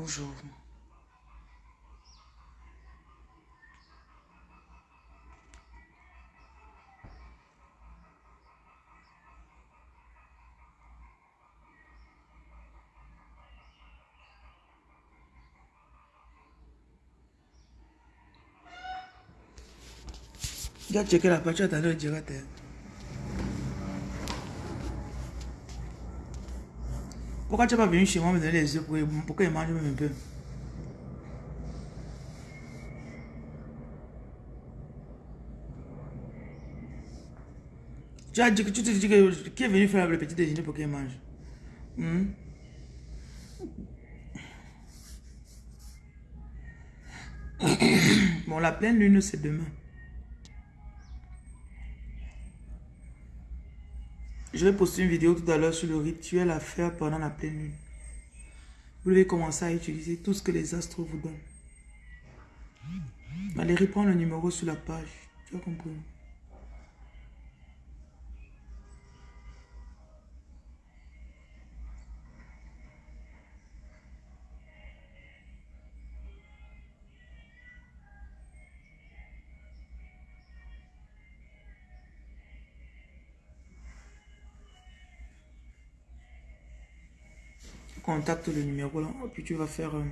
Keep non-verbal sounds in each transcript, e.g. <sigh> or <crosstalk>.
Bonjour. Tu as checké la page, tu as le. Pourquoi tu n'es pas venu chez moi me donner les œufs pour, pour mangent même un peu? Tu as dit que tu te dis que qui est venu faire le petit déjeuner pour qu'ils mangent Hmm? <coughs> Bon, la pleine lune, c'est demain. Je vais poster une vidéo tout à l'heure sur le rituel à faire pendant la pleine lune. Vous devez commencer à utiliser tout ce que les astres vous donnent. Valérie, prends le numéro sur la page. Tu as compris contacte le numéro là, puis tu vas faire euh,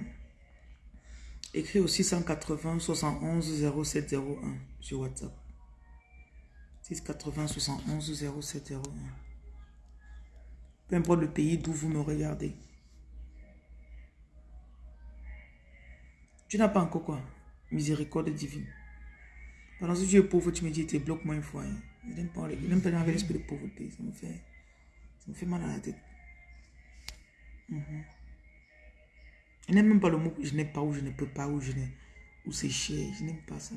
écrit au 680 71 0701 sur WhatsApp. 680 71 0701. Peu importe le pays d'où vous me regardez. Tu n'as pas encore quoi? Miséricorde divine. Pendant que tu es pauvre, tu me dis, tu bloques moi une fois. hein. Je n'aime pas, pas l'esprit de pauvreté. Ça me fait, ça me fait mal à la tête. Je n'aime même pas le mot je n'ai pas ou je ne peux pas ou je n'ai ou c'est cher. Je n'aime pas ça.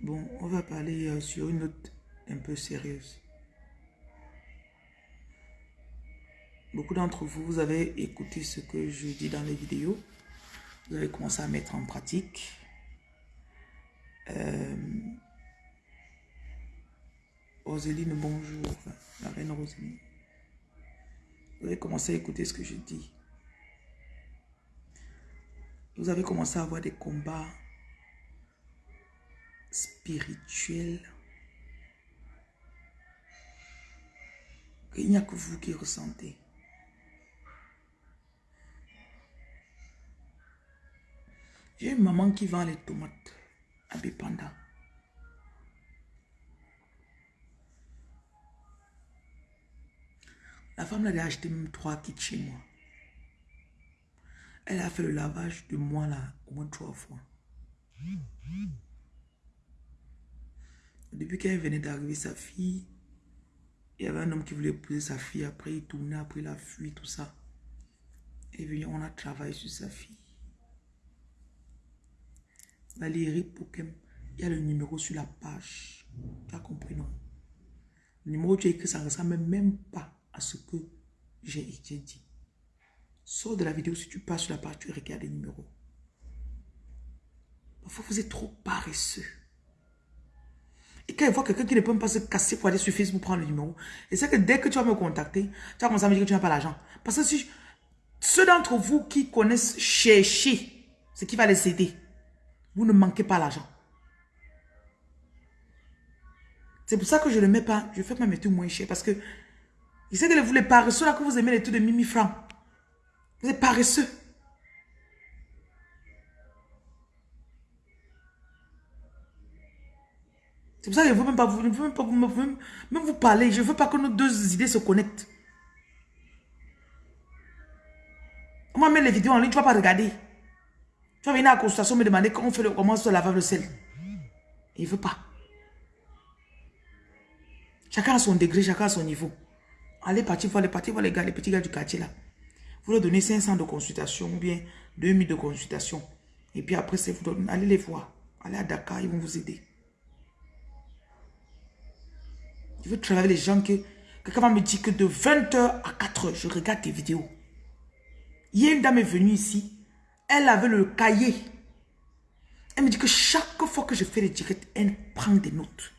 Bon, on va parler euh, sur une note un peu sérieuse. Beaucoup d'entre vous, vous avez écouté ce que je dis dans les vidéos. Vous avez commencé à mettre en pratique. Euh, Roséline, bonjour. La reine Roséline. Vous avez commencé à écouter ce que je dis. Vous avez commencé à avoir des combats spirituels. Il n'y a que vous qui ressentez. J'ai une maman qui vend les tomates à Bipanda. La femme l'avait acheté même trois kits chez moi. Elle a fait le lavage de moi là au moins trois fois. Depuis qu'elle venait d'arriver, sa fille, il y avait un homme qui voulait épouser sa fille. Après, il tournait, après, il a fui, tout ça. Et venu, on a travaillé sur sa fille. Valérie Pokem, il y a le numéro sur la page. Tu as compris, non? Le numéro tu as écrit, ça ne ressemble même pas ce que j'ai dit. Sors de la vidéo, si tu passes sur la page, tu regardes les numéros. Parfois, vous êtes trop paresseux. Et quand il voit quelqu'un qui ne peut pas se casser pour aller sur Facebook prendre le numéro, et c'est que dès que tu vas me contacter, tu vas commencer à me dire que tu n'as pas l'argent. Parce que ceux d'entre vous qui connaissent chercher ce qui va les aider, vous ne manquez pas l'argent. C'est pour ça que je ne le mets pas. Je fais ma méthode moins cher parce que je sais que vous les paresseux là que vous aimez les trucs de mimi francs. Vous êtes paresseux. C'est pour ça que je ne veux même pas vous, même pas vous, vous parler. Je ne veux pas que nos deux idées se connectent. On va mettre les vidéos en ligne, tu ne vas pas regarder. Tu vas venir à la consultation me demander comment on fait le, comment se lave le sel. Il ne veut pas. Chacun a son degré, chacun a son niveau. Allez partir voir les voir les gars, les petits gars du quartier là. Vous leur donnez 500 de consultation ou bien 2000 de consultation. Et puis après, vous allez les voir. Allez à Dakar, ils vont vous aider. Je veux travailler les gens que quelqu'un va me dire que de 20h à 4h, je regarde tes vidéos. Hier, une dame est venue ici. Elle avait le cahier. Elle me dit que chaque fois que je fais les directs, elle prend des notes.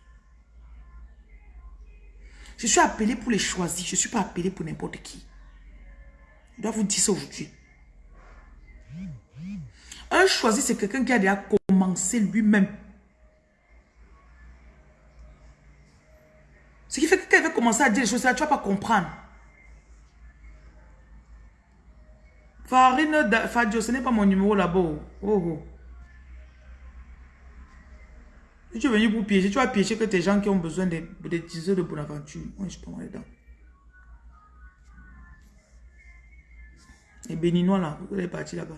Je suis appelé pour les choisir. Je ne suis pas appelé pour n'importe qui. Je dois vous dire ça aujourd'hui. Un choisi, c'est quelqu'un qui a déjà commencé lui-même. Ce qui fait que quand il veut commencer à dire les choses, tu ne vas pas comprendre. Farine Fadio, ce n'est pas mon numéro là-bas. Oh, oh. Si tu venu pour piéger, tu vas piéger que tes gens qui ont besoin des, des tiseux de Bonaventure. Moi, je prends les dents. Les béninois là, vous allez partir là-bas.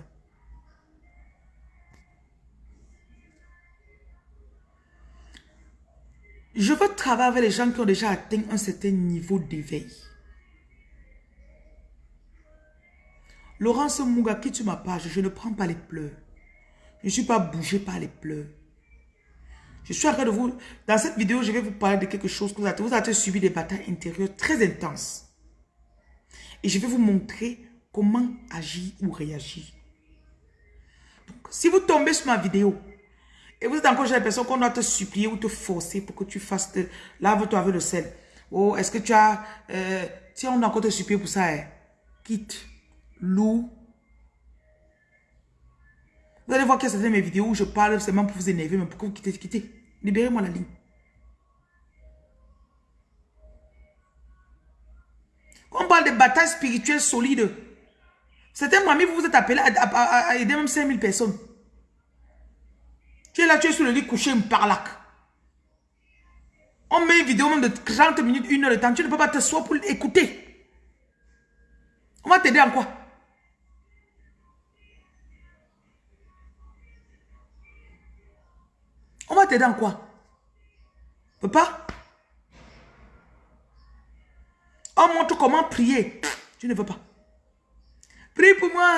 Je veux travailler avec les gens qui ont déjà atteint un certain niveau d'éveil. Laurence Mouga, qui tu ma page, je ne prends pas les pleurs. Je ne suis pas bougé par les pleurs. Je suis en train de vous... Dans cette vidéo, je vais vous parler de quelque chose que vous avez, vous avez subi des batailles intérieures très intenses. Et je vais vous montrer comment agir ou réagir. Donc, si vous tombez sur ma vidéo, et vous êtes encore j'ai l'impression qu'on doit te supplier ou te forcer pour que tu fasses... De... Lave-toi avec le sel. Oh, est-ce que tu as... Euh, si on doit encore te supplier pour ça, hein, quitte. Loup. Vous allez voir que c'est mes vidéos où je parle seulement pour vous énerver, mais pour que vous quittez, quittez. Libérez-moi la ligne. Quand on parle de batailles spirituelles solides, certains mamies, vous vous êtes appelés à, aider même 5000 personnes. Tu es là, tu es sur le lit couché, une parlac. On met une vidéo même de 30 minutes, une heure de temps. Tu ne peux pas te soigner pour écouter. On va t'aider en quoi? On va t'aider en quoi? Pas? On montre comment prier. Tu ne veux pas. Prie pour moi.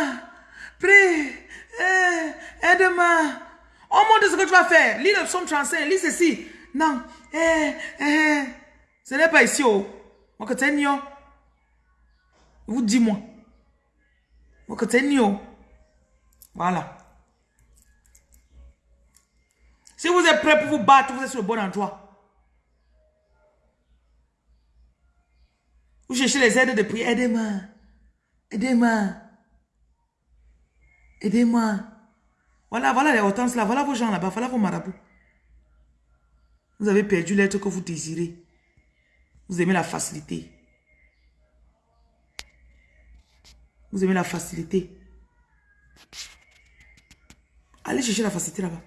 Prie. Eh, aide-moi. On montre ce que tu vas faire. Lis le psaume 35. Lis ceci. Non. Eh, eh. Ce n'est pas ici. Oh. Tu Vous dis-moi. Tu Voilà. Si vous êtes prêt pour vous battre, vous êtes sur le bon endroit. Vous cherchez les aides de prière. Aidez-moi. Aidez-moi. Aidez-moi. Voilà, voilà les hortenses là. Voilà vos gens là-bas. Voilà vos marabouts. Vous avez perdu l'être que vous désirez. Vous aimez la facilité. Vous aimez la facilité. Allez chercher la facilité là-bas.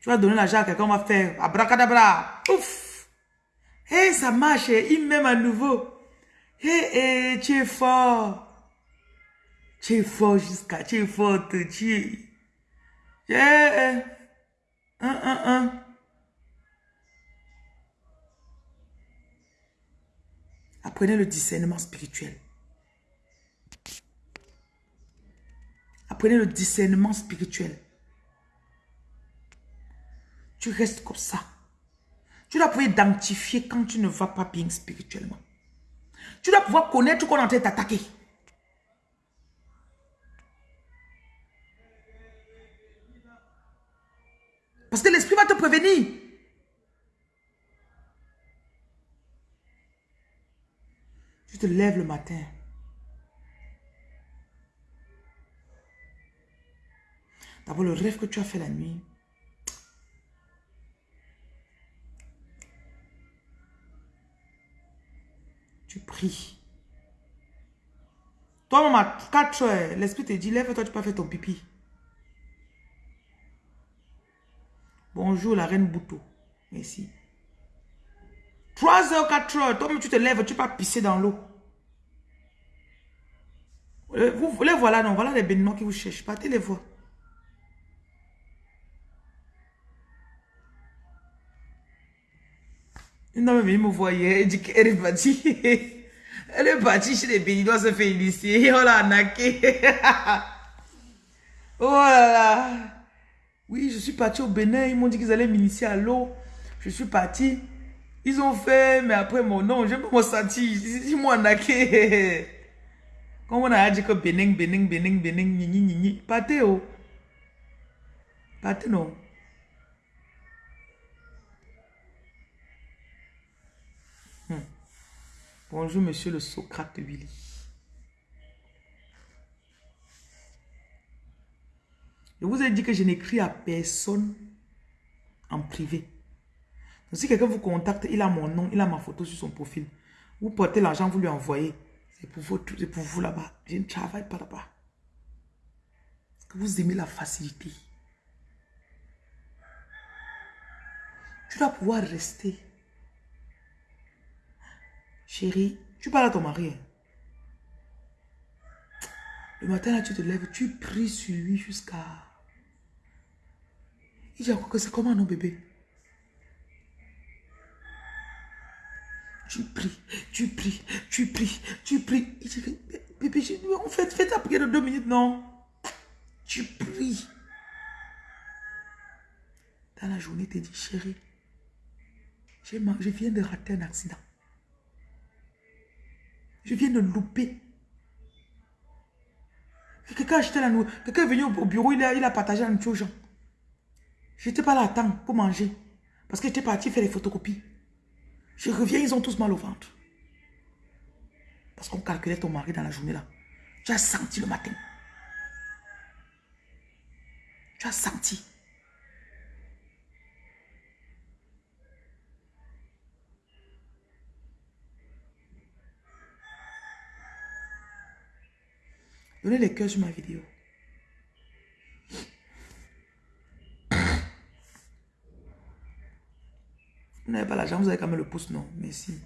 Tu vas donner l'argent à quelqu'un, on va faire abracadabra. Ouf. Hé, ça marche. Il m'aime à nouveau. Hé, hé, tu es fort. Tu es fort jusqu'à, tu es forte, tu es... Yeah. Un, un, un. Apprenez le discernement spirituel. Apprenez le discernement spirituel. Tu restes comme ça. Tu dois pouvoir identifier quand tu ne vas pas bien spirituellement. Tu dois pouvoir connaître qu'on est en train d'attaquer. Parce que l'esprit va te prévenir. Tu te lèves le matin. D'abord, le rêve que tu as fait la nuit. Tu pries. Toi, maman, 4 heures, l'esprit te dit, lève-toi, tu peux faire ton pipi. Bonjour, la reine Bouto. Merci. 3 heures, 4 heures, toi, tu te lèves, tu peux pisser dans l'eau. Euh, les voilà, non, voilà les béninois qui vous cherchent. Partez les voir. Dame est venue me hier, elle dit qu'elle est partie. <laughs> Elle est partie chez les Béninois se faire initier. Oh là, naqué. oh là là. Oui, je suis partie au Bénin. Ils m'ont dit qu'ils allaient m'initier à l'eau. Je suis partie. Ils ont fait, mais après mon nom, je me senti. Ils m'ont naqué. Quand <laughs> on a dit que Bénin, Bénin, Bénin, Bénin, ni, ni, ni, Partez, oh. Partez, non. Bonjour, monsieur le Socrate Willy. Je vous ai dit que je n'écris à personne en privé. Donc, si quelqu'un vous contacte, il a mon nom, il a ma photo sur son profil. Vous portez l'argent, vous lui envoyez. C'est pour, vous là-bas. Je ne travaille pas là-bas. Vous aimez la facilité. Tu dois pouvoir rester Chérie, tu parles à ton mari. Hein. Le matin, là, tu te lèves, tu pries sur lui jusqu'à... Il dit que c'est comment, non, bébé? Tu pries, tu pries, tu pries, tu pries. Il dit, bébé, en fait, fais ta prière de deux minutes, non? Tu pries. Dans la journée, tu dit, chérie, je viens de rater un accident. Je viens de louper. Quelqu'un a acheté la nourriture. Quelqu'un est venu au bureau, il a, partagé la nourriture aux gens. Je n'étais pas là à temps pour manger. Parce que j'étais parti faire les photocopies. Je reviens, ils ont tous mal au ventre. Parce qu'on calculait ton mari dans la journée là. Tu as senti le matin. Tu as senti. Donnez les cœurs sur ma vidéo. Vous n'avez pas l'argent, vous avez quand même le pouce, non. Merci.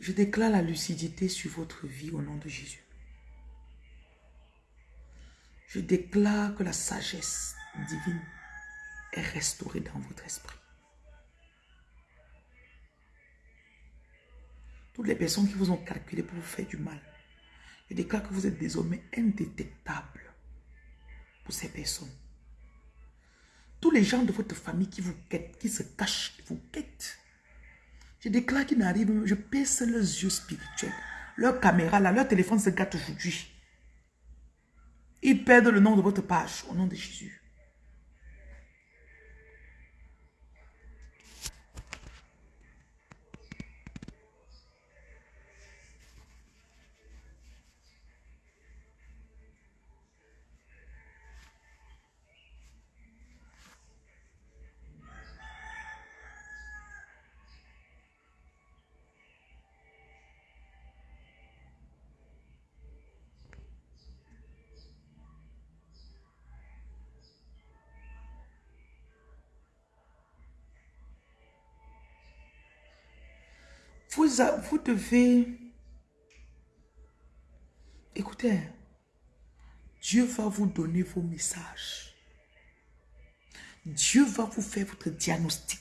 Je déclare la lucidité sur votre vie au nom de Jésus. Je déclare que la sagesse divine est restaurée dans votre esprit. Les personnes qui vous ont calculé pour vous faire du mal, je déclare que vous êtes désormais indétectable pour ces personnes. Tous les gens de votre famille qui vous quittent, qui se cachent, qui vous quittent. Je déclare qu'ils n'arrivent, je pèse leurs yeux spirituels. Leur caméra, là, leur téléphone se gâte aujourd'hui. Ils perdent le nom de votre page au nom de Jésus. Vous, devez... Écoutez, Dieu va vous donner vos messages. Dieu va vous faire votre diagnostic.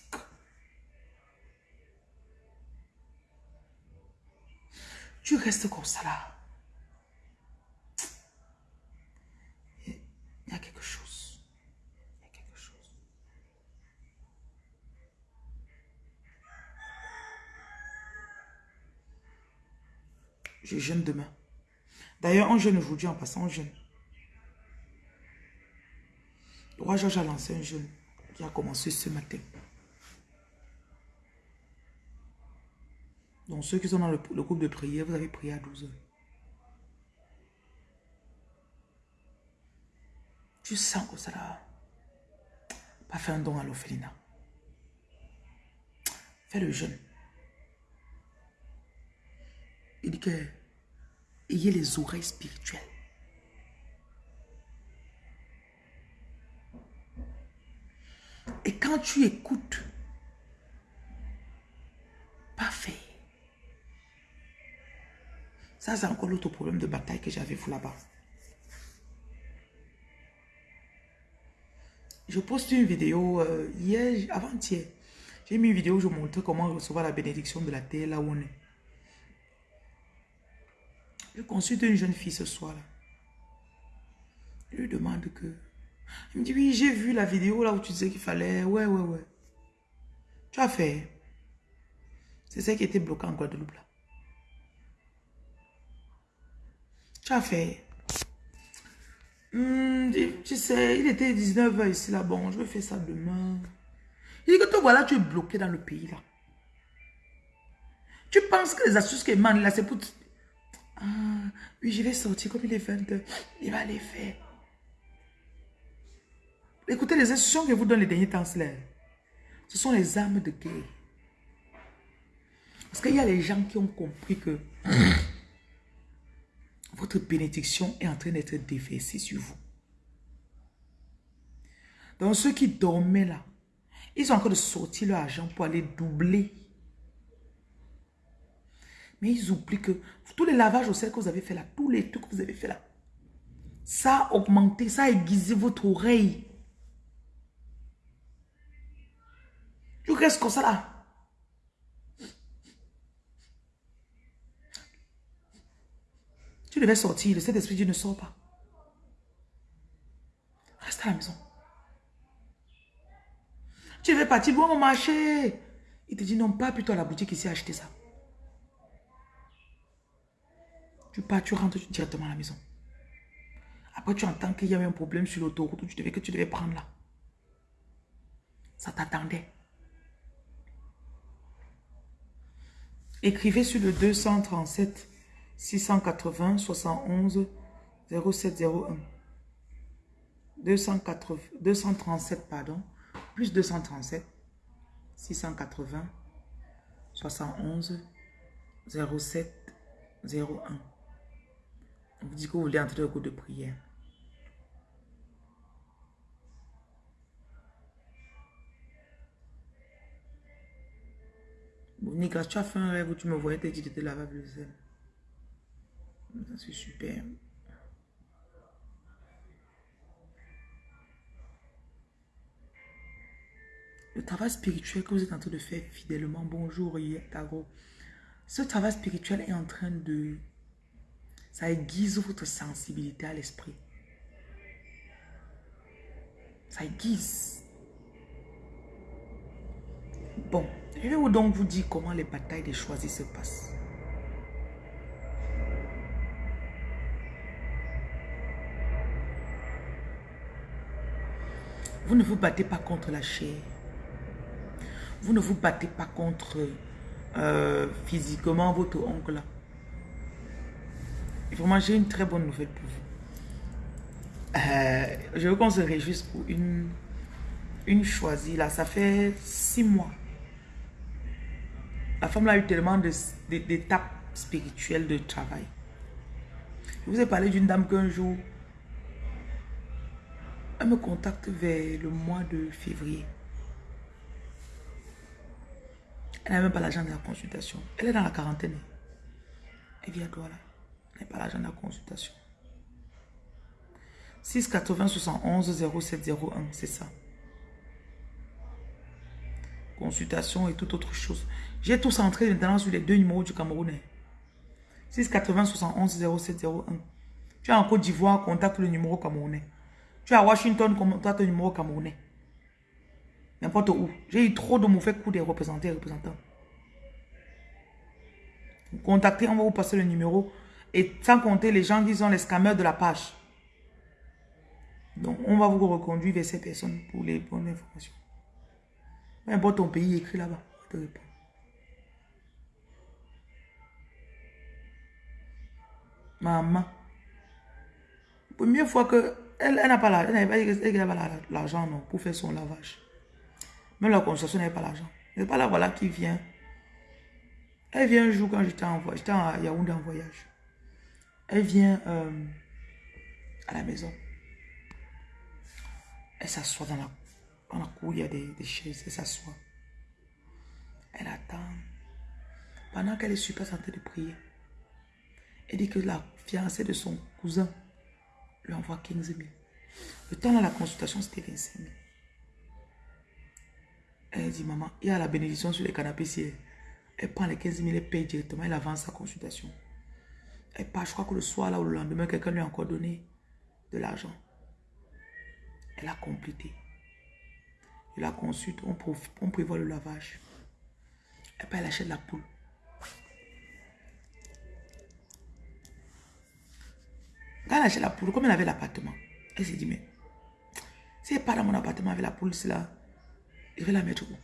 Tu restes comme ça là. Il y a quelque chose. Je jeûne demain. D'ailleurs, on jeûne aujourd'hui en passant, on jeûne. Le roi Georges a lancé un jeûne qui a commencé ce matin. Donc, ceux qui sont dans le, groupe de prière, vous avez prié à 12 heures. Tu sens que ça là. Pas faire un don à l'orphelinat. Fais le jeûne. Il dit que ayez les oreilles spirituelles. Et quand tu écoutes, parfait. Ça, c'est encore l'autre problème de bataille que j'avais vous là-bas. Je poste une vidéo euh, hier, avant-hier. J'ai mis une vidéo où je montre comment recevoir la bénédiction de la terre là où on est. Je consulte une jeune fille ce soir-là. Je lui demande que... Il me dit, oui, j'ai vu la vidéo là où tu disais qu'il fallait... Ouais, ouais, ouais. Tu as fait. C'est ça qui était bloqué en Guadeloupe là. Tu as fait. Hmm, tu sais, il était 19h ici là. Bon, je vais faire ça demain. Il dit que toi, voilà, tu es bloqué dans le pays là. Tu penses que les astuces mène là, c'est pour... Ah, oui, je vais sortir comme il est 20 Il va les faire. Écoutez, les instructions que vous donne les derniers temps, ce sont les armes de guerre. Parce qu'il y a les gens qui ont compris que <coughs> votre bénédiction est en train d'être déversée sur vous. Donc ceux qui dormaient là, ils ont encore de sortir leur argent pour aller doubler. Mais ils oublient que tous les lavages au sel que vous avez fait là, tous les trucs que vous avez fait là, ça a augmenté, ça a aiguisé votre oreille. Tu restes comme ça là. Tu devais sortir, le Saint-Esprit Dieu ne sort pas. Reste à la maison. Tu devais partir voir mon marché. Il te dit non, pas plutôt à la boutique ici acheter ça. Tu pars, tu rentres directement à la maison. Après, tu entends qu'il y avait un problème sur l'autoroute tu que tu devais prendre là. Ça t'attendait. Écrivez sur le 237 680 71 0701. 280, 237, pardon, plus 237 680 71 07 01. On vous dit que vous voulez entrer le cours de prière. Nicolas, tu as fait un rêve où tu me voyais te dire de te laver le sel. C'est super. Le travail spirituel que vous êtes en train de faire fidèlement, bonjour Tago. Ce travail spirituel est en train de... Ça aiguise votre sensibilité à l'esprit. Ça aiguise. Bon, je vais donc vous dire comment les batailles des choisis se passent. Vous ne vous battez pas contre la chair. Vous ne vous battez pas contre euh, physiquement votre oncle. Vraiment, j'ai une très bonne nouvelle pour vous. Euh, je veux qu'on se réjouisse pour une, une choisie. Là, ça fait six mois. La femme a eu tellement d'étapes spirituelles de travail. Je vous ai parlé d'une dame qu'un jour, elle me contacte vers le mois de février. Elle n'a même pas l'argent de la consultation. Elle est dans la quarantaine. Elle vit à Douala. Pas l'argent de la consultation. 680 71 0701, c'est ça. Consultation et toute autre chose. J'ai tout centré maintenant sur les deux numéros du Camerounais. 680 71 0701. Tu es en Côte d'Ivoire, contacte le numéro camerounais. Tu es à Washington, contacte le numéro camerounais. N'importe où. J'ai eu trop de mauvais coups des représentants et représentants. Contactez, on va vous passer le numéro. Et sans compter les gens qui ont les scammers de la page. Donc, on va vous reconduire vers ces personnes pour les bonnes informations. N'importe ton pays, écrit là-bas. Maman. Première fois que elle, n'a pas l'argent non, pour faire son lavage. Même la consultation n'avait pas l'argent. n'est pas là voilà qui vient. Elle vient un jour quand j'étais en voyage. J'étais à Yaoundé en voyage. Elle vient euh, à la maison. Elle s'assoit dans la, dans la cour, il y a des, des chaises. Elle s'assoit. Elle attend. Pendant qu'elle est super santé de prier. Elle dit que la fiancée de son cousin lui envoie 15 000. Le temps de la consultation, c'était 25 000. Elle dit, maman, il y a la bénédiction sur les canapés. Elle prend les 15 000, elle paye directement, elle avance sa consultation. Elle part, je crois que le soir, là, ou le lendemain, quelqu'un lui a encore donné de l'argent. Elle a complété. Elle la consulte, on, prévoit le lavage. Et puis elle achète la poule. Quand elle achète la poule, comme elle avait l'appartement, elle s'est dit, mais si elle pas dans mon appartement avec la poule, là, je vais la mettre où?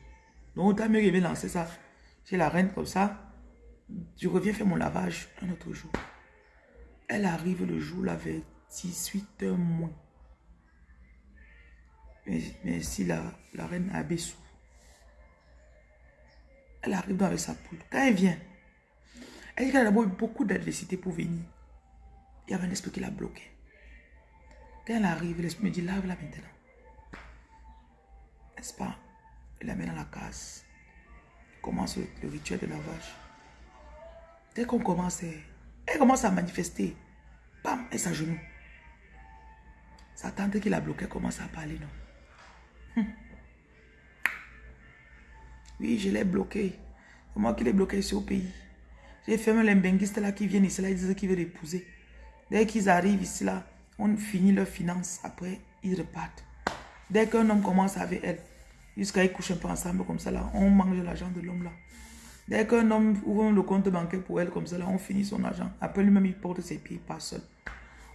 Donc, autant mieux je vais lancer ça chez la reine comme ça. Je reviens faire mon lavage un autre jour. Elle arrive le jour, là, vers 18 heures moins. Mais, si la, la reine Abessou, elle arrive avec sa poule. Quand elle vient, elle dit qu'elle a d'abord eu beaucoup d'adversité pour venir. Il y avait un esprit qui l'a bloqué. Quand elle arrive, l'esprit me dit, lave-la maintenant. N'est-ce pas? Elle la met dans la case. commence le, rituel de lavage. Dès qu'on commence, elle, commence à manifester. Bam, elle s'agenouille. Sa tante qui l'a bloqué commence à parler, non? Hum. Oui, je l'ai bloqué. C'est moi qui l'ai bloqué ici au pays. J'ai fait les benguistes là qui viennent ici là, ils disent qu'ils veulent épouser. Dès qu'ils arrivent ici là, on finit leurs finances. Après, ils repartent. Dès qu'un homme commence avec elle, jusqu'à ils couchent un peu ensemble comme ça là, on mange l'argent de l'homme là. Dès qu'un homme ouvre le compte bancaire pour elle comme ça là, on finit son argent. Après lui-même, il porte ses pieds, pas seul.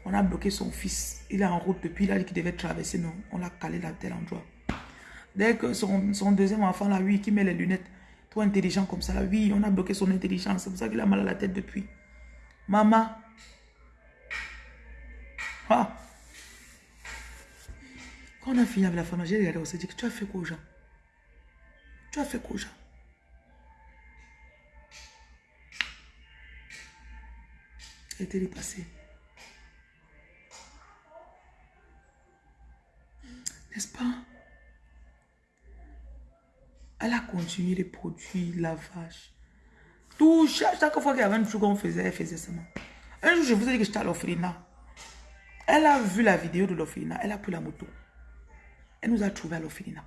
On a bloqué son fils. Il est en route depuis, là, qu'il devait traverser. Non, on l'a calé là, tel endroit. Dès que son, deuxième enfant là, oui, qui met les lunettes, trop intelligent comme ça là, oui, on a bloqué son intelligence. C'est pour ça qu'il a mal à la tête depuis. Maman. Ah. Quand on a fini avec la femme, j'ai regardé, on s'est dit tu as fait quoi aux gens? Tu as fait quoi aux gens? Elle était dépassée. N'est-ce pas? Elle a continué les produits, lavage. Tout, chaque, fois qu'il y avait un truc qu'on faisait, elle faisait ça. Un jour, je vous ai dit que j'étais à l'Ofrina. Elle a vu la vidéo de l'Ofrina. Elle a pris la moto. Elle nous a trouvé à l'Ofrina.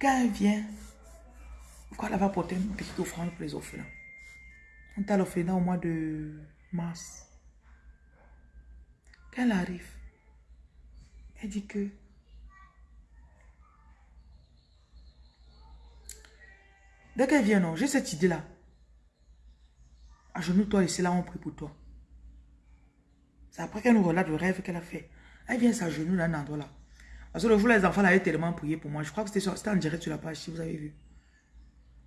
Quand elle vient, pourquoi elle va porter une petite offrande pour les orphelins On est à l'Ofrina au mois de mars. Quand elle arrive, elle dit que Dès qu'elle vient, non, j'ai cette idée-là. Agenouille-toi et c'est là on prie pour toi. C'est après qu'elle nous relate le rêve qu'elle a fait. Elle vient s'agenouiller dans un endroit là. Parce que le jour, les enfants avaient tellement prié pour moi. Je crois que c'était en direct sur la page, si vous avez vu.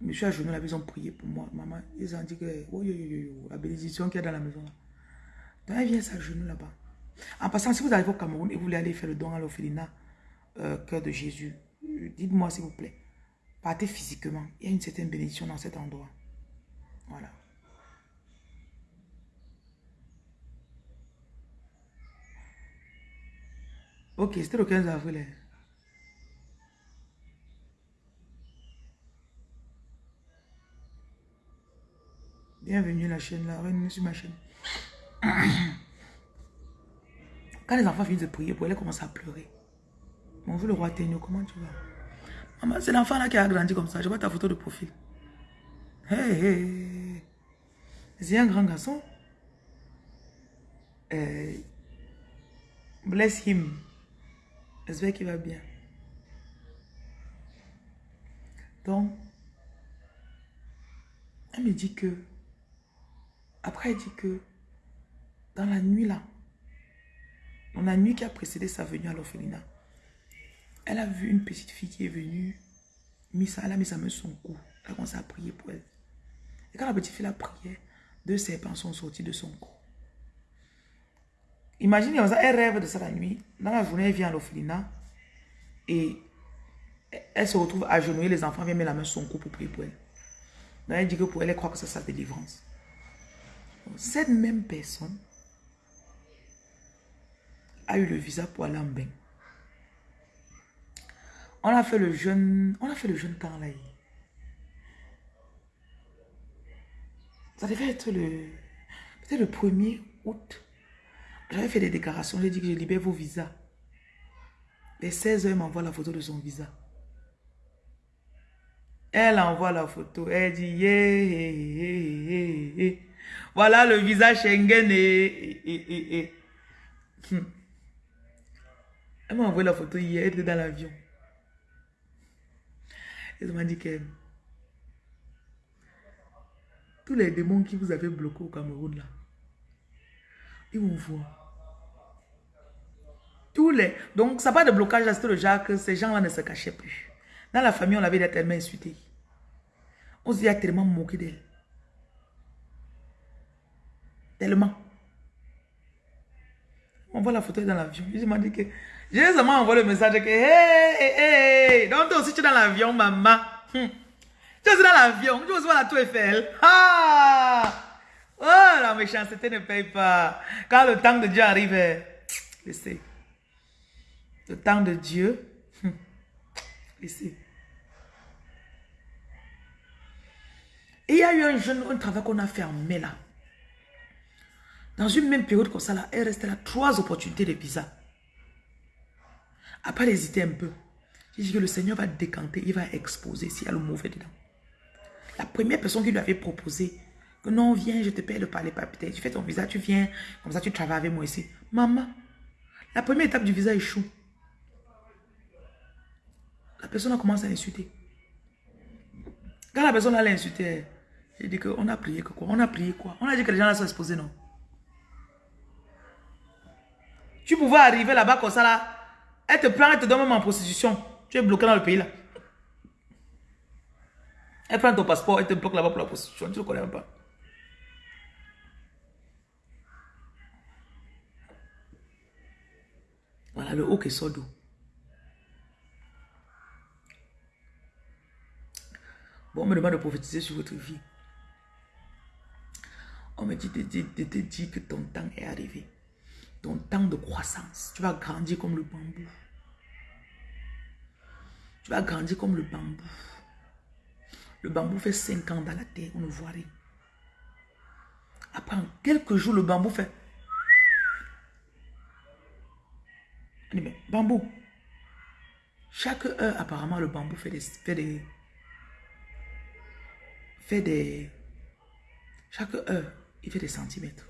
Je suis à genoux là, ils ont prié pour moi. Maman, ils ont dit que, oh, yo, yo, yo, la bénédiction qu'il y a dans la maison. Donc elle vient s'agenouiller là-bas. En passant, si vous arrivez au Cameroun et vous voulez aller faire le don à l'orphelinat, euh, cœur de Jésus, dites-moi s'il vous plaît. Partez physiquement. Il y a une certaine bénédiction dans cet endroit. Voilà. Ok, c'était le 15 avril. Bienvenue la chaîne, la reine sur ma chaîne. <coughs> Quand les enfants finissent de prier pour elle, commence à pleurer. Bonjour le roi Ténio, comment tu vas? Maman, c'est l'enfant là qui a grandi comme ça. Je vois ta photo de profil. Hey, hey. C'est un grand garçon. Euh, bless him. J'espère qu'il va bien. Donc, elle me dit que, après elle dit que, dans la nuit là, dans la nuit qui a précédé sa venue à l'orphelinat, elle a vu une petite fille qui est venue, ça, elle a mis sa main sur son cou. Elle a commencé à prier pour elle. Et quand la petite fille a prié, deux serpents sont sortis de son cou. Imaginez, elle rêve de ça la nuit. Dans la journée, elle vient à l'orphelinat et elle se retrouve genoux. Les enfants viennent mettre la main sur son cou pour prier pour elle. Donc elle dit que pour elle, elle croit que c'est sa délivrance. Cette même personne a eu le visa pour aller en. On a fait le jeûne, on a fait le jeûne temps là. Ça devait être le, peut-être le 1er août. J'avais fait des déclarations, j'ai dit que je libère vos visas. Les 16 heures, m'envoie la photo de son visa. Elle envoie la photo. Elle dit, yeah, voilà le visa Schengen. Et, hmm. Elle m'a envoyé la photo hier, elle était dans l'avion. Elle m'a dit que tous les démons qui vous avez bloqués au Cameroun là, ils vont voir. Tous les... Donc, ça pas de blocage à le Jacques, ces gens-là ne se cachaient plus. Dans la famille, on l'avait tellement insulté. On s'est tellement moqué d'elle. Tellement. On voit la photo dans l'avion. Il m'a dit que... J'ai seulement envoyé le message que... Hey, hey, hey. Donc toi aussi tu es dans l'avion, maman. Hum. Tu es dans l'avion. Tu voir la tour Eiffel. Ah! Oh, la méchanceté ne paye pas. Quand le temps de Dieu arrive, laissez. Le temps de Dieu, hum, laissez. Il y a eu un jeune, un travail qu'on a mai là. Dans une même période comme ça, là, elle restait là trois opportunités de visa. Après, elle un peu. J'ai dit que le Seigneur va décanter, il va exposer s'il y a le mauvais dedans. La première personne qui lui avait proposé que non, viens, je te paye le palais papier. Tu fais ton visa, tu viens, comme ça tu travailles avec moi ici. Maman, la première étape du visa échoue. La personne a commencé à insulter. Quand la personne allait insulter, j'ai dit qu'on a prié que quoi? On a prié quoi? On a dit que les gens là sont exposés, non? Tu pouvais arriver là-bas comme ça, là. Elle te prend, elle te donne même en prostitution. Tu es bloqué dans le pays, là. Elle prend ton passeport, elle te bloque là-bas pour la prostitution. Tu ne connais même pas. Voilà le haut qui sort d'eau. Bon, on me demande de prophétiser sur votre vie. On me dit de, te dire que ton temps est arrivé ton temps de croissance. Tu vas grandir comme le bambou. Tu vas grandir comme le bambou. Le bambou fait 5 ans dans la terre, on ne voit rien. Après, en quelques jours, le bambou fait... mais bambou. Chaque heure, apparemment, le bambou fait des... Fait des, fait des chaque heure, il fait des centimètres.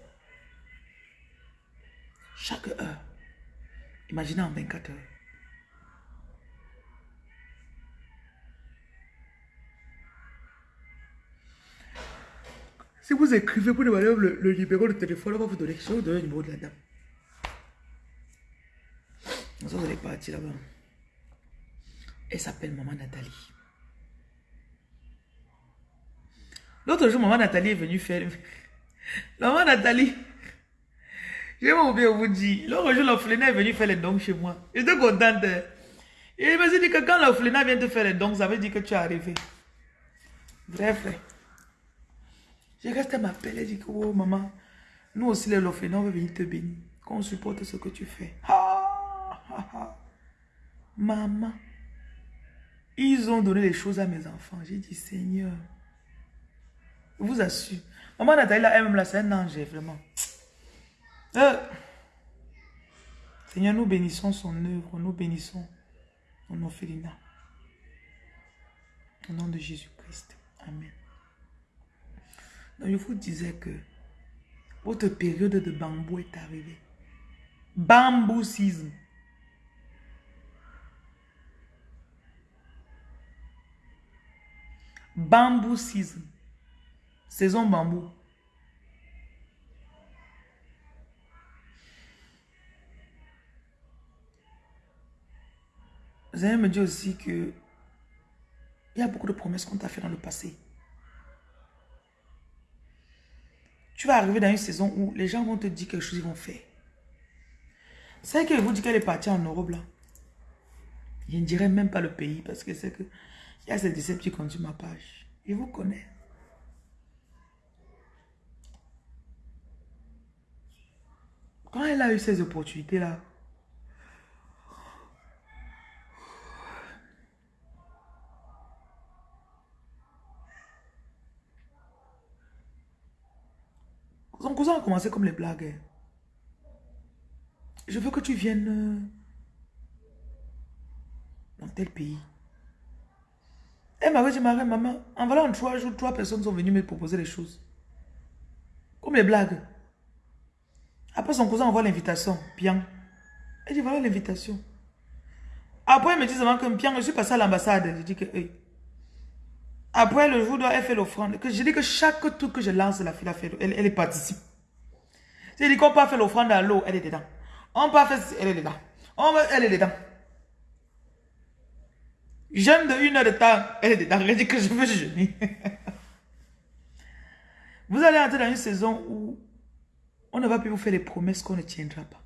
Chaque heure. Imaginez en 24 heures. Si vous écrivez pour demander le, le numéro de téléphone, on va vous donner. Le numéro de la dame. Vous allez partir là-bas. Elle s'appelle Maman Nathalie. L'autre jour, Maman Nathalie est venue faire... <laughs> Maman Nathalie, j'ai oublié vous dire. L'autre jour, l'orphelinat est venu faire les dons chez moi. J'étais contente. Et il m'a dit que quand l'orphelinat vient te faire les dons, ça veut dire que tu es arrivé. Bref, frère. J'ai resté m'appeler et dit que, oh maman, nous aussi, l'orphelinat, on veut venir te bénir. Qu'on supporte ce que tu fais. Maman, ils ont donné les choses à mes enfants. J'ai dit, Seigneur, je vous assure. Maman Nathalie, elle-même, là, c'est un ange, vraiment. Euh. Seigneur, nous bénissons son œuvre, nous bénissons son orphelinat. Au nom de Jésus-Christ. Amen. Donc, je vous disais que votre période de bambou est arrivée. Bambou season. Bambou season. Saison bambou. Vous allez me dire aussi que il y a beaucoup de promesses qu'on t'a fait dans le passé. Tu vas arriver dans une saison où les gens vont te dire quelque chose, ils vont faire. C'est que vous dit qu'elle est partie en Europe là. Je ne dirais même pas le pays parce que c'est que il y a ces qui comptent sur ma page. Je vous connais. Quand elle a eu ces opportunités là, Son cousin a commencé comme les blagues. Je veux que tu viennes euh, dans tel pays. Elle m'avait dit, maman, en voilà en trois jours, trois personnes sont venues me proposer des choses. Comme les blagues. Après, son cousin envoie l'invitation. Bien. Elle dit, voilà l'invitation. Après, elle me dit que bien, je suis passé à l'ambassade. Je dis que, après, le jour où elle fait l'offrande, que je dis que chaque truc que je lance, la fille, fait, elle, elle participe. C'est dit qu'on peut faire l'offrande à l'eau, elle est dedans. On peut faire, elle est dedans. On elle est dedans. Jeûne de une heure de temps, elle est dedans. Elle dit que je veux jeûner. <laughs> Vous allez entrer dans une saison où on ne va plus vous faire des promesses qu'on ne tiendra pas.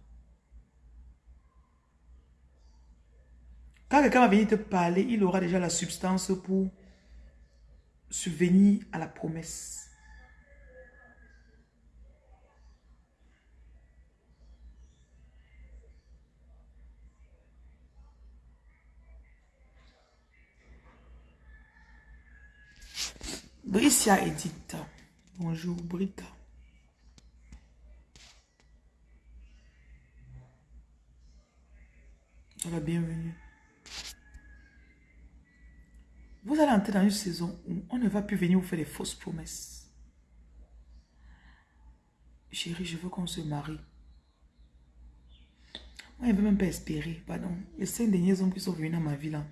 Quand quelqu'un va venir te parler, il aura déjà la substance pour subvenir à la promesse. Bricia Edith. Bonjour, Brita. La bienvenue. Vous allez entrer dans une saison où on ne va plus venir vous faire des fausses promesses. Chérie, je veux qu'on se marie. Moi, je ne veux même pas espérer. Pardon. Les cinq derniers hommes qui sont venus dans ma vie là.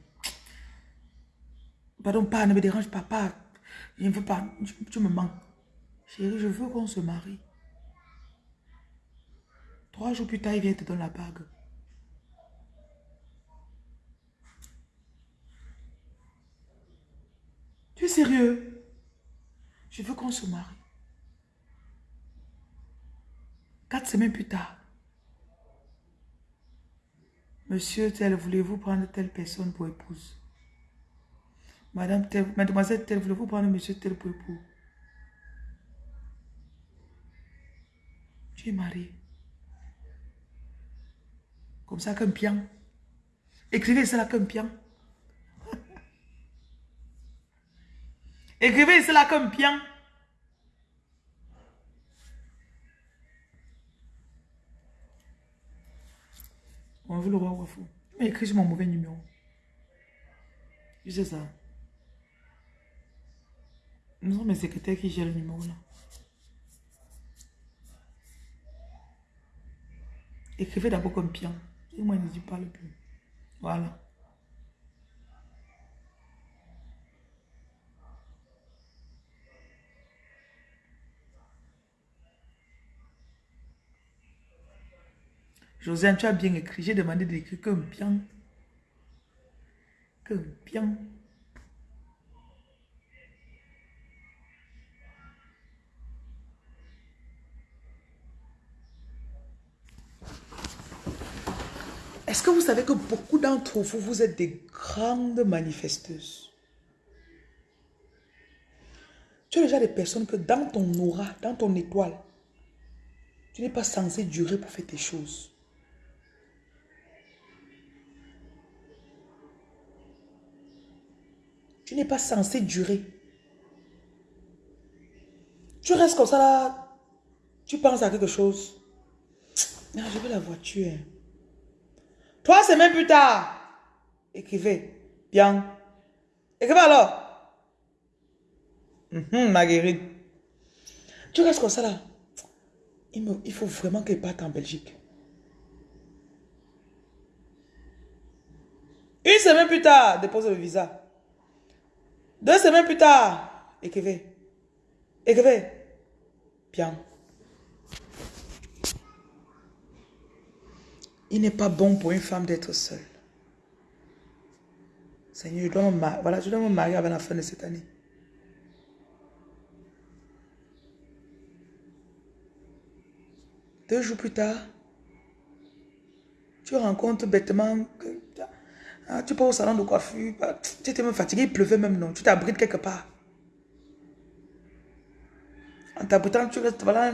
Pardon, pas, ne me dérange pas, pas. Je ne veux pas, tu, me manques. Chérie, je veux qu'on se marie. Trois jours plus tard, il vient te donner la bague. Tu es sérieux? Je veux qu'on se marie. Quatre semaines plus tard. Monsieur tel, voulez-vous prendre telle personne pour épouse? Madame tel, mademoiselle tel, voulez-vous prendre monsieur tel pour époux Tu es marié. Comme ça, comme pian. Écrivez cela comme pian. Écrivez cela comme bien. On veut le roi Wafou. Mais écris sur mon mauvais numéro. Je sais ça. Nous sommes mes secrétaires qui gèrent le numéro là. Écrivez d'abord comme bien. Et moi, ne pas le plus. Voilà. Josiane, tu as bien écrit. J'ai demandé d'écrire comme bien. Comme bien. Est-ce que vous savez que beaucoup d'entre vous, vous êtes des grandes manifesteuses? Tu es déjà des personnes que dans ton aura, dans ton étoile, tu n'es pas censé durer pour faire tes choses. Tu n'es pas censé durer. Tu restes comme ça là. Tu penses à quelque chose. Non, je veux la voiture. Trois semaines plus tard. Écrivez. Bien. Écrivez alors. Mhm, Marguerite. Tu restes comme ça là. Il, faut vraiment qu'elle parte en Belgique. Une semaine plus tard, dépose le visa. Deux semaines plus tard, écrivez. Écrivez. Bien. Il n'est pas bon pour une femme d'être seule. Seigneur, je dois, me marier. Voilà, je dois me marier avant la fin de cette année. Deux jours plus tard, tu rencontres bêtement ah, tu pars au salon de coiffure, bah, tu étais même fatigué, il pleuvait même non. Tu t'abrites quelque part. En t'abritant, tu restes, voilà,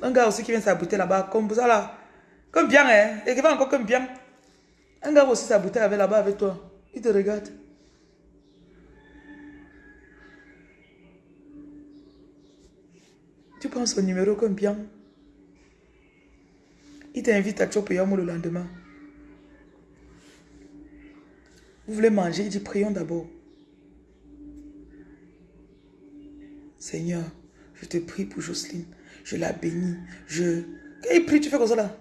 un gars aussi qui vient s'abriter là-bas, comme ça là. Comme bien, hein. Et qui va encore comme bien. Un gars aussi s'abriter avec là-bas avec toi. Il te regarde. Tu prends son numéro comme bien. Il t'invite à Chopéamo le lendemain. Vous voulez manger? Il dit, prions d'abord. Seigneur, je te prie pour Jocelyne. Je la bénis. Je... Quand il prie, tu fais comme ça là.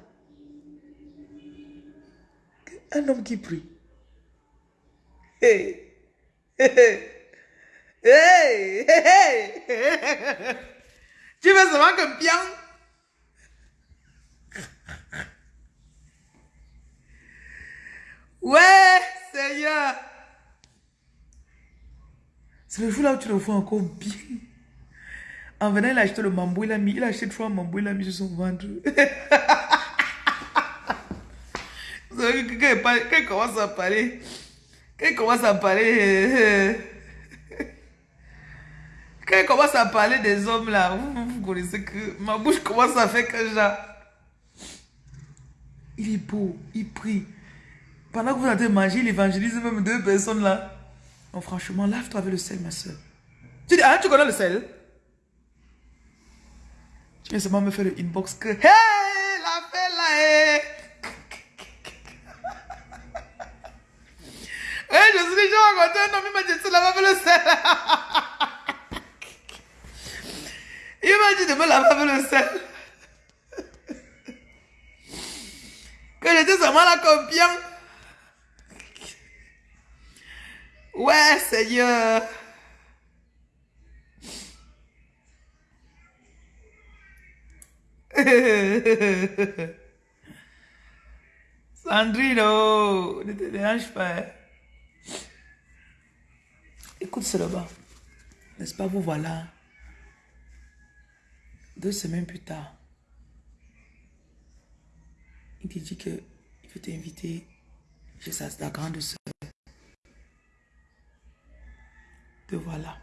Un homme qui prie. Hey! Hey! Hey! Hey! Tu fais seulement comme bien. Ouais! Seigneur. C'est le jour là où tu le vois encore bien? En venant, il a acheté le mambou, il a mis, il a acheté trois mambou, il a mis sur son ventre. <laughs> Quand il commence à parler, quand il commence à parler, quand il commence à parler des hommes là, vous, connaissez que ma bouche commence à faire que genre. Il est beau, il prie. Pendant que vous êtes manger, il évangélise même deux personnes là. Non, franchement, lave-toi avec le sel, ma soeur. Tu dis, ah, tu connais le sel? Tu viens seulement me faire le inbox que, hey, la fête là, hey. Hey, je suis déjà rencontré un homme, il m'a dit, tu laves le sel. il m'a dit de me laver avec le sel. que j'étais seulement là comme bien. Ouais, Seigneur. Sandrino, ne te dérange pas. Écoute cela N'est-ce pas, vous voilà. Deux semaines plus tard, il te dit qu'il veut t'inviter chez sa, grande soeur. Te voilà.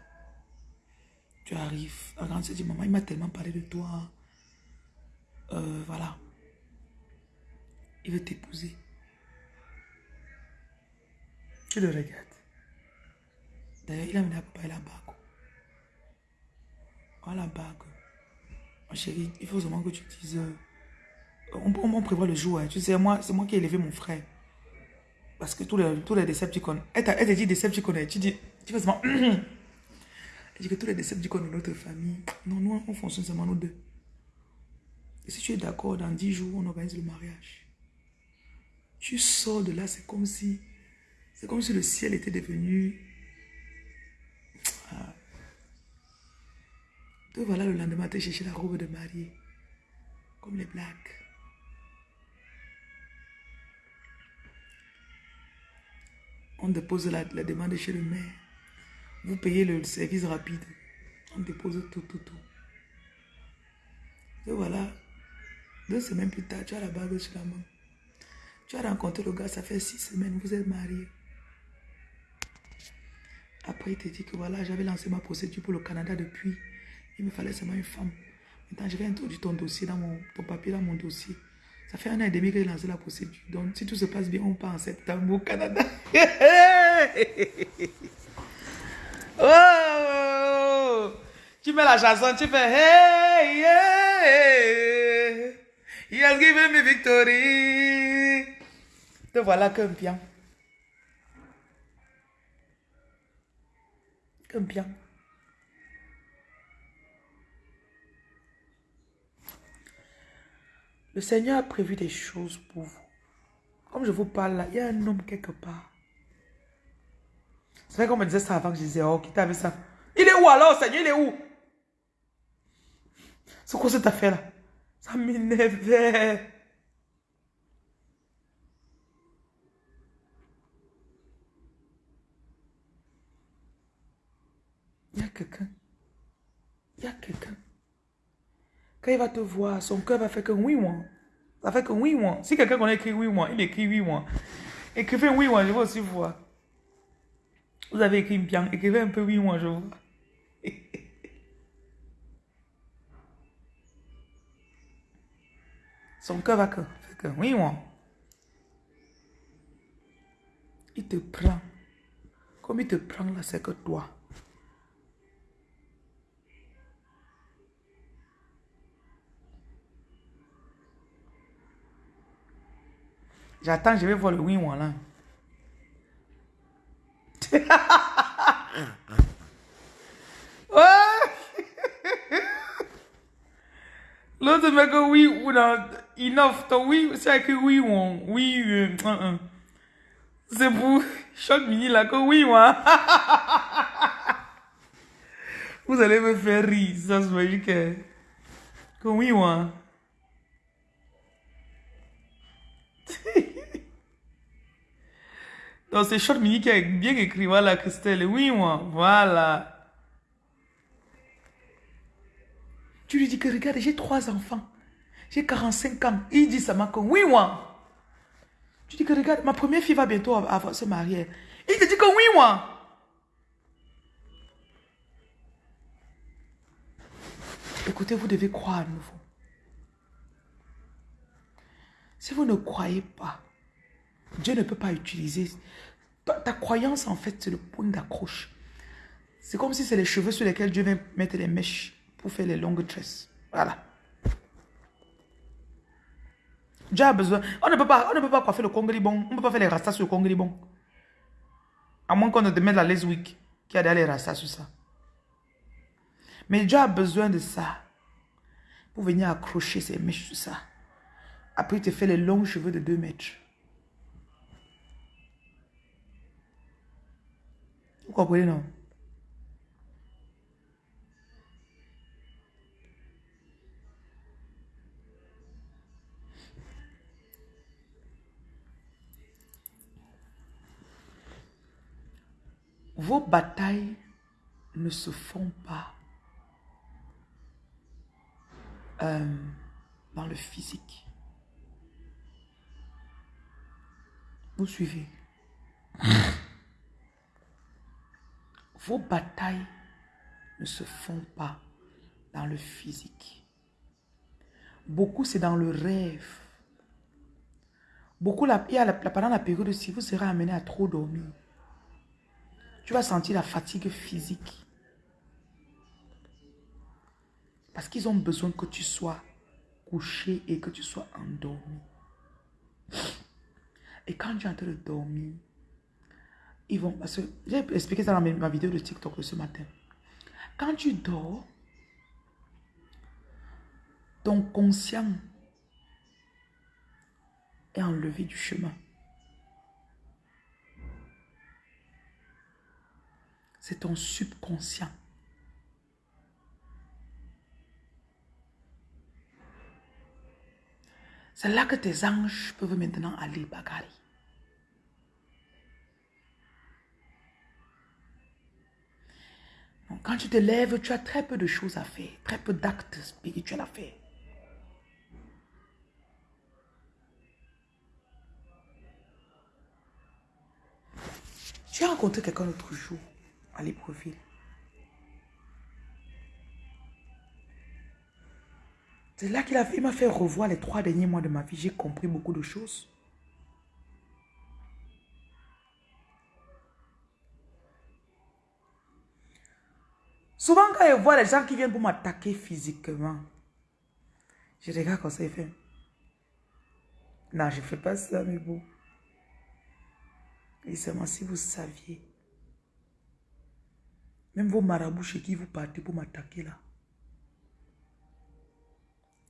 Tu arrives. La grande soeur dit, maman, il m'a tellement parlé de toi. Euh, voilà. Il veut t'épouser. Tu le regardes. D'ailleurs, il a amené à la bague. Oh, la bague. Ma chérie, il faut seulement que tu dises... Euh, on, on, prévoit le jour. Hein. Tu sais, moi, c'est moi qui ai élevé mon frère. Parce que tous les, tous les Decepticons... Elle te dit Decepticons. Tu dis... Tu fais seulement... <clears throat> elle dit que tous les Decepticons de notre famille... Non, nous, on fonctionne seulement nous deux. Et si tu es d'accord, dans 10 jours, on organise le mariage. Tu sors de là, c'est comme si... C'est comme si le ciel était devenu... Voilà le lendemain, te chercher la robe de mariée. Comme les blagues. On dépose la, la, demande chez le maire. Vous payez le service rapide. On dépose tout, tout, tout. Et voilà, deux semaines plus tard, tu as la bague sur la main. Tu as rencontré le gars, ça fait six semaines, vous êtes mariés. Après, il te dit que voilà, j'avais lancé ma procédure pour le Canada depuis. Il me fallait seulement une femme. Maintenant, je vais introduire ton dossier dans mon, ton papier dans mon dossier. Ça fait un an et demi que j'ai lancé la procédure. Donc, si tout se passe bien, on part en septembre au Canada. <laughs> oh! Tu mets la chanson, tu fais hey, hey, He has given me victory. Te voilà qu'un bien. Qu'un bien. Le Seigneur a prévu des choses pour vous. Comme je vous parle là, il y a un homme quelque part. C'est vrai qu'on me disait ça avant que je disais, oh, qui t'avait ça? Il est où alors, Seigneur? Il est où? C'est quoi cette affaire-là? Ça m'énervait. Il y a quelqu'un. Il y a quelqu'un. Il va te voir, son cœur va faire que oui, moi. Ça fait que oui, moi. Si quelqu'un connaît écrit oui, moi, il écrit oui, moi. Écrivez oui, moi, je veux aussi voir. Vous avez écrit bien. Écrivez un peu oui, moi, je vois. <laughs> Son cœur va que, que oui, moi. Il te prend. Comme il te prend là, c'est que toi. J'attends, je vais voir le oui, moi là. L'autre mec, oui, ou non, enough, ton oui, c'est que oui, on, oui, euh, uh, uh. c'est pour <laughs> short mini là, que oui, moi. <laughs> Vous allez me faire rire, ça se magique. Que oui, moi. <laughs> Donc c'est short mini qui a bien écrit, voilà, Christelle, oui, moi, voilà. Tu lui dis que regarde, j'ai trois enfants. J'ai 45 ans. Il dit ça m'a comme oui, moi. Tu dis que regarde, ma première fille va bientôt se marier. Il te dit que oui, moi. Écoutez, vous devez croire à nouveau. Si vous ne croyez pas, Dieu ne peut pas utiliser. Ta, croyance, en fait, c'est le point d'accroche. C'est comme si c'est les cheveux sur lesquels Dieu vient mettre les mèches pour faire les longues tresses. Voilà. Dieu a besoin. On ne peut pas, on ne peut pas coiffer le congribon. On ne peut pas faire les rastas sur le congribon. À moins qu'on ne te mette la leswick qui a derrière les rastas sur ça. Mais Dieu a besoin de ça pour venir accrocher ses mèches sur ça. Après, il te fait les longs cheveux de 2 mètres. Vous comprenez? Vos batailles ne se font pas euh, dans le physique. Vous suivez <laughs> Vos batailles ne se font pas dans le physique. Beaucoup, c'est dans le rêve. Beaucoup, la, pendant la période si vous serez amené à trop dormir. Tu vas sentir la fatigue physique. Parce qu'ils ont besoin que tu sois couché et que tu sois endormi. Et quand tu es en train de dormir, ils vont... Parce que j'ai expliqué ça dans ma vidéo de TikTok de ce matin. Quand tu dors, ton conscient est enlevé du chemin. C'est ton subconscient. C'est là que tes anges peuvent maintenant aller bagarrer. Quand tu te lèves, tu as très peu de choses à faire, très peu d'actes spirituels à faire. As rencontré quelqu'un l'autre jour à l'épreuve. C'est là qu'il m'a fait revoir les trois derniers mois de ma vie. J'ai compris beaucoup de choses. Souvent, quand je vois les gens qui viennent pour m'attaquer physiquement, je regarde comme ça et fait. Non, je ne fais pas ça, mais bon. Et seulement si vous saviez, même vos marabouts chez qui vous partez pour m'attaquer là,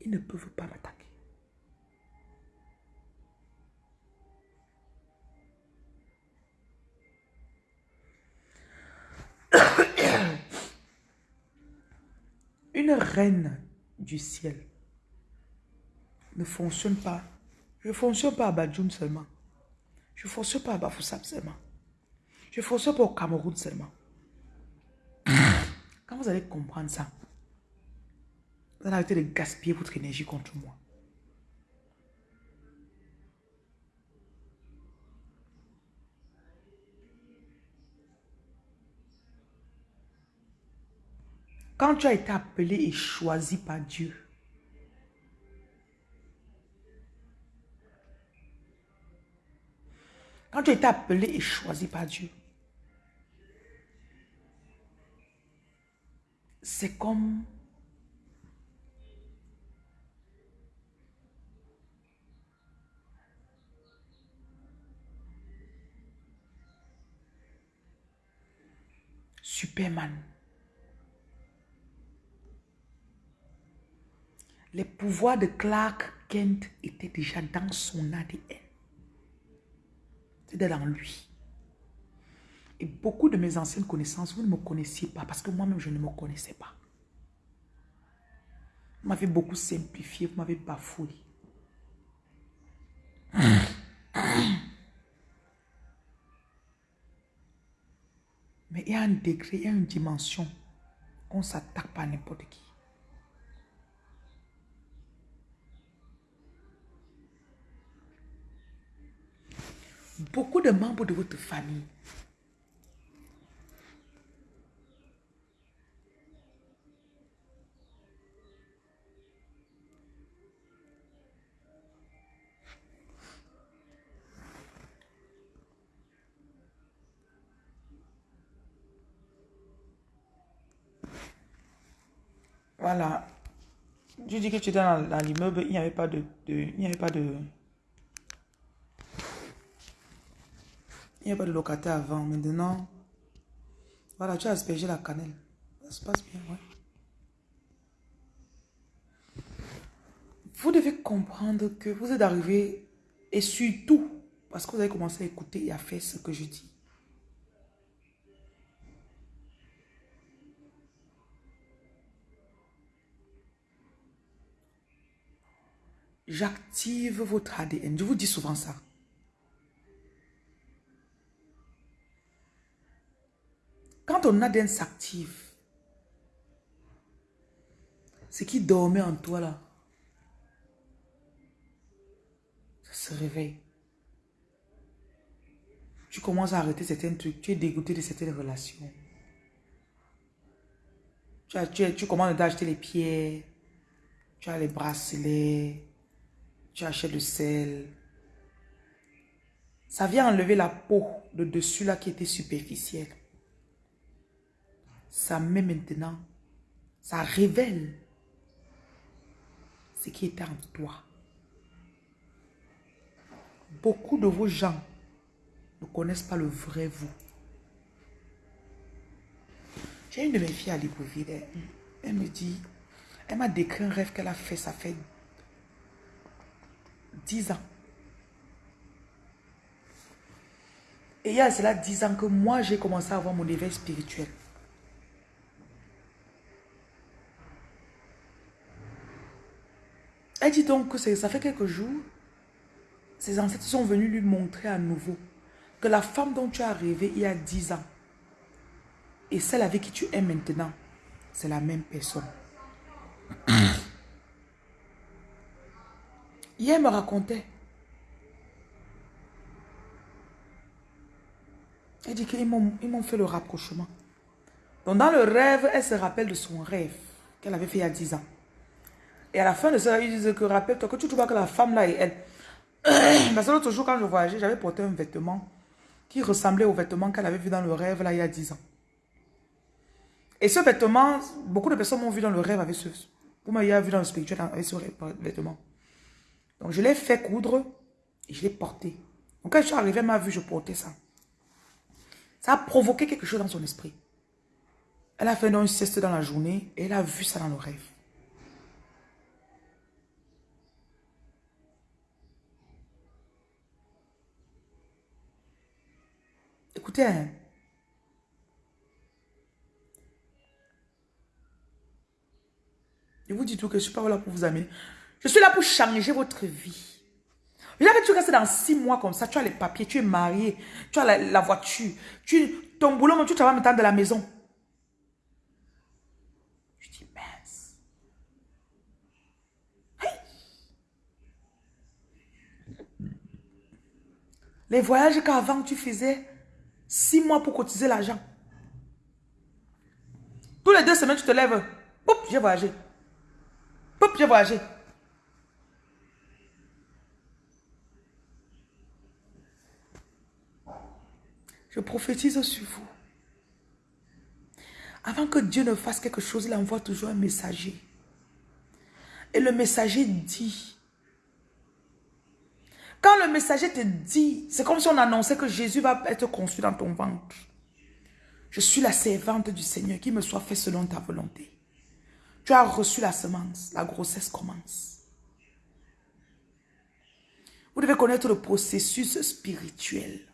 ils ne peuvent pas m'attaquer. Une reine du ciel ne fonctionne pas. Je ne fonctionne pas à Badjoun seulement. Je ne fonctionne pas à Bafoussam seulement. Je ne fonctionne pas au Cameroun seulement. Quand vous allez comprendre ça, vous allez arrêter de gaspiller votre énergie contre moi. Quand tu as été appelé et choisi par Dieu, quand tu as été appelé et choisi par Dieu, c'est comme Superman. Les pouvoirs de Clark Kent étaient déjà dans son ADN. C'était dans lui. Et beaucoup de mes anciennes connaissances, vous ne me connaissiez pas parce que moi-même, je ne me connaissais pas. Vous m'avez beaucoup simplifié, vous m'avez bafoué. Mais il y a un degré, il y a une dimension. On ne s'attaque pas à n'importe qui. Beaucoup de membres de votre famille Voilà. Je dis que tu étais dans, l'immeuble, il n'y avait pas de, il n'y avait pas de, il n'y avait pas de locataire avant. Maintenant, voilà, tu as aspergé la cannelle. Ça se passe bien, ouais. Vous devez comprendre que vous êtes arrivé et surtout parce que vous avez commencé à écouter et à faire ce que je dis. J'active votre ADN. Je vous dis souvent ça. Quand ton ADN s'active, ce qui dormait en toi là, ça se réveille. Tu commences à arrêter certains trucs, tu es dégoûté de certaines relations. Tu, as, tu, tu commences à acheter les pierres, tu as les bracelets, tu achètes le sel. Ça vient enlever la peau de dessus là qui était superficielle. Ça met maintenant, ça révèle ce qui était en toi. Beaucoup de vos gens ne connaissent pas le vrai vous. J'ai une de mes filles à Libreville. Elle, me dit, elle m'a décrit un rêve qu'elle a fait, ça fait 10 ans. Et il y a cela 10 ans que moi, j'ai commencé à avoir mon éveil spirituel. Elle dit donc que ça fait quelques jours, ses ancêtres sont venus lui montrer à nouveau que la femme dont tu as rêvé il y a 10 ans et celle avec qui tu es maintenant, c'est la même personne. <coughs> Hier, me racontait. Elle dit qu'ils m'ont fait le rapprochement. Donc, dans le rêve, elle se rappelle de son rêve qu'elle avait fait il y a 10 ans. Et à la fin de ça, ils disent que rappelle-toi que tu trouves que la femme là est elle. <clears throat> Parce que l'autre jour, quand je voyageais, j'avais porté un vêtement qui ressemblait au vêtement qu'elle avait vu dans le rêve là il y a 10 ans. Et ce vêtement, beaucoup de personnes m'ont vu dans le rêve avec ce. Vous m'avez vu dans le spirituel avec ce vêtement. Donc, je l'ai fait coudre et je l'ai porté. Donc, quand je suis arrivé, elle m'a vu, je portais ça. Ça a provoqué quelque chose dans son esprit. Elle a fait une sieste dans la journée et elle a vu ça dans le rêve. Écoutez, hein. je vous dis tout que je ne suis pas là pour vous amener. Je suis là pour changer votre vie. Regarde, tu restes dans six mois comme ça, tu as les papiers, tu es marié, tu as la, voiture, tu, ton boulot, tu travailles maintenant de la maison. Je dis, mince. Les voyages qu'avant tu faisais, six mois pour cotiser l'argent. Tous les deux semaines, tu te lèves. Poup, j'ai voyagé. Poup, j'ai voyagé. Je prophétise sur vous. Avant que Dieu ne fasse quelque chose, il envoie toujours un messager. Et le messager dit. Quand le messager te dit, c'est comme si on annonçait que Jésus va être conçu dans ton ventre. Je suis la servante du Seigneur, qui me soit fait selon ta volonté. Tu as reçu la semence, la grossesse commence. Vous devez connaître le processus spirituel.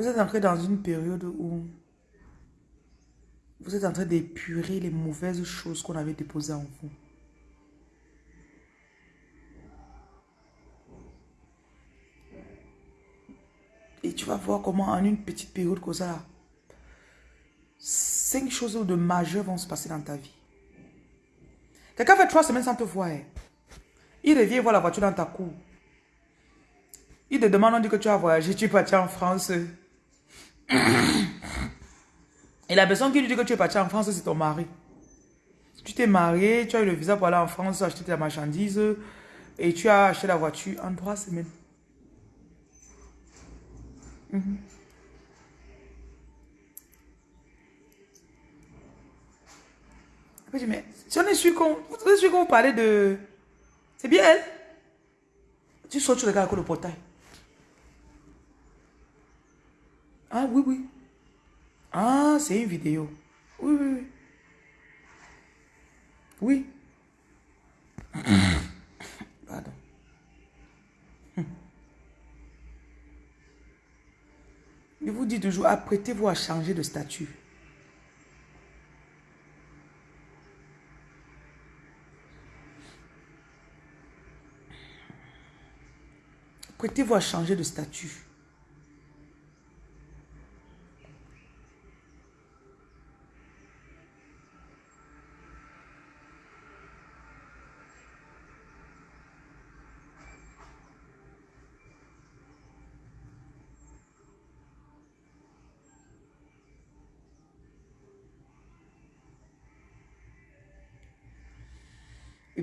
Vous êtes entré dans une période où vous êtes en train d'épurer les mauvaises choses qu'on avait déposées en vous. Et tu vas voir comment en une petite période comme ça, cinq choses de majeures vont se passer dans ta vie. Quelqu'un fait trois semaines sans te voir. Hein. Il revient voir la voiture dans ta cour. Il te demande, on dit que tu as voyagé, tu es parti en France. Et la personne qui lui dit que tu es parti en France, c'est ton mari. Tu t'es marié, tu as eu le visa pour aller en France, acheter ta marchandise et tu as acheté la voiture en trois semaines. Mhm. Je dis, mais si on est sûr qu'on vous parlez de... C'est bien elle. Tu sors, tu regardes le portail. Ah oui, oui. Ah, c'est une vidéo. Oui, oui, oui. Oui. <coughs> Pardon. Je vous dis toujours, apprêtez-vous à changer de statut. Apprêtez-vous à changer de statut.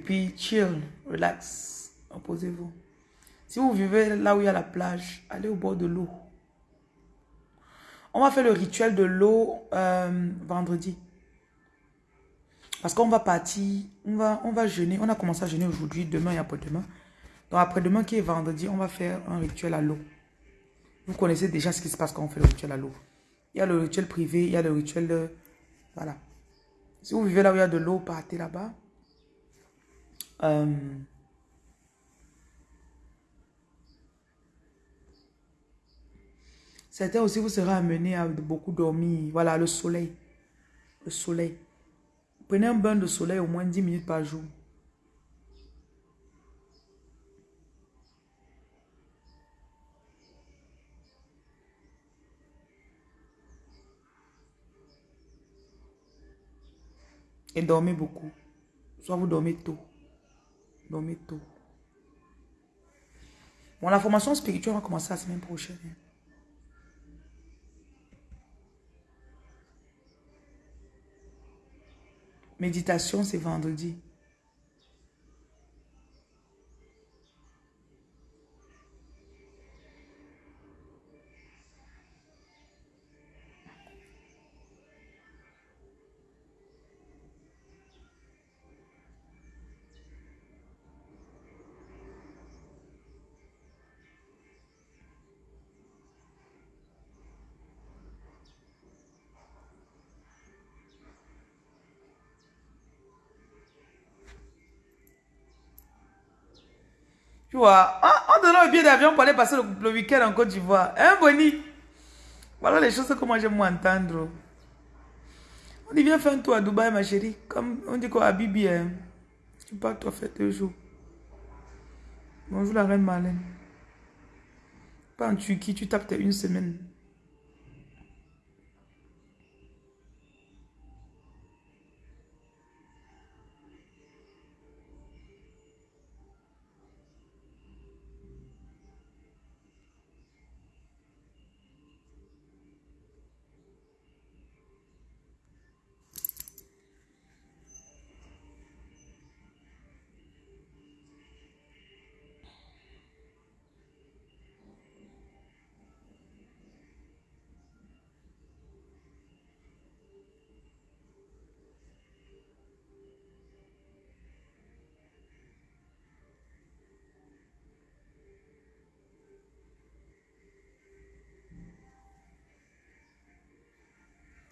Puis, chill, relax, reposez-vous. Si vous vivez là où il y a la plage, allez au bord de l'eau. On va faire le rituel de l'eau euh, vendredi. Parce qu'on va partir, on va, on va jeûner. On a commencé à jeûner aujourd'hui, demain et après-demain. Donc après-demain qui est vendredi, on va faire un rituel à l'eau. Vous connaissez déjà ce qui se passe quand on fait le rituel à l'eau. Il y a le rituel privé, il y a le rituel de... Voilà. Si vous vivez là où il y a de l'eau, partez là-bas. Euh, certains aussi vous serez amenés à beaucoup dormir. Voilà, le soleil. Le soleil. Prenez un bain de soleil au moins 10 minutes par jour. Et dormez beaucoup. Soit vous dormez tôt. Dormez tôt. Bon, la formation spirituelle va commencer la semaine prochaine. Hein. Méditation, c'est vendredi. Tu vois, en, donnant le billet d'avion pour aller passer le, week-end en Côte d'Ivoire. Hein, Bonnie? Voilà les choses que moi j'aime entendre. On dit, viens faire un tour à Dubaï, ma chérie. Comme on dit quoi, à Bibi. Hein. Tu pars, toi, faire deux jours. Bonjour la reine Marlène. Pas en Turquie, tu tapes une semaine.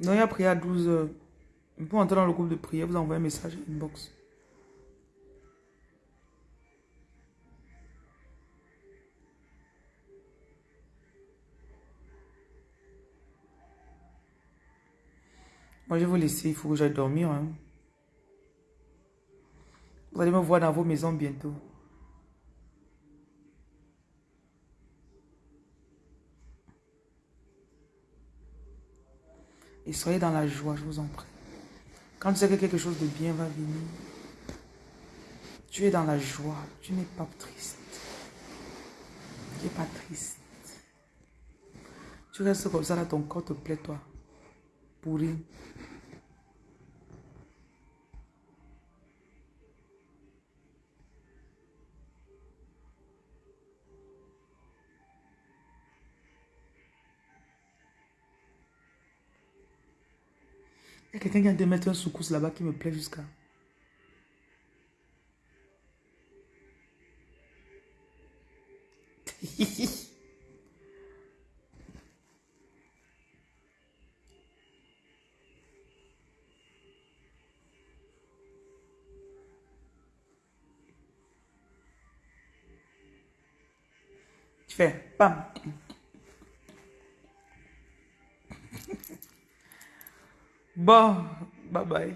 Donc, il y a prié à 12h. Pour entrer dans le groupe de prière, vous envoyez un message inbox. Moi, je vais vous laisser. Il faut que j'aille dormir. Hein. Vous allez me voir dans vos maisons bientôt. Et soyez dans la joie, je vous en prie. Quand tu sais que quelque chose de bien va venir, tu es dans la joie, tu n'es pas triste. Tu n'es pas triste. Tu restes comme ça, là, ton corps te plaît, toi. Pourri. Quelqu'un qui a de mettre un soukous là-bas qui me plaît jusqu'à. <laughs> tu fais pam. Bye. Bye-bye.